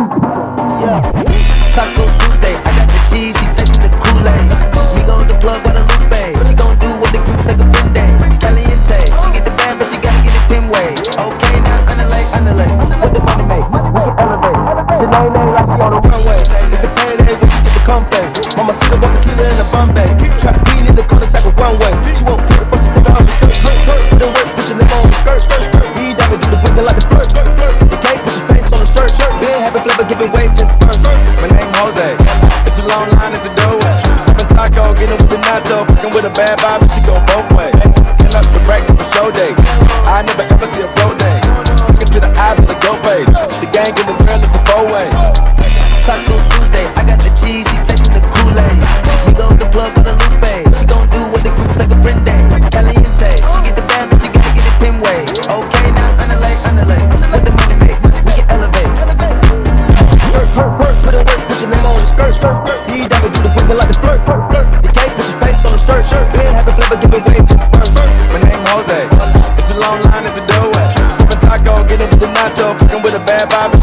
Yeah. Taco Tuesday, I got the cheese, she tasted the Kool-Aid. Me go the plug by the Lupe. She gon' do what the crew take a Brinde. Caliente, she get the bag, but she gotta get it 10 way. Okay, now underlay, underlay. What the money make? We can elevate. She lay lay like she on the runway. It's a payday when she get the comfort. Mama see the tequila in the Bombay. Trap bean in the cul-de-sac runway. She won't line at the doorway. Sipping taco, getting with the nacho. Fucking with a bad vibe, she go both ways. Picking up the racks for show days. I never ever see a bro day. Looking to the eyes of the go face. The gang in the grill is a four way. Taco vibe.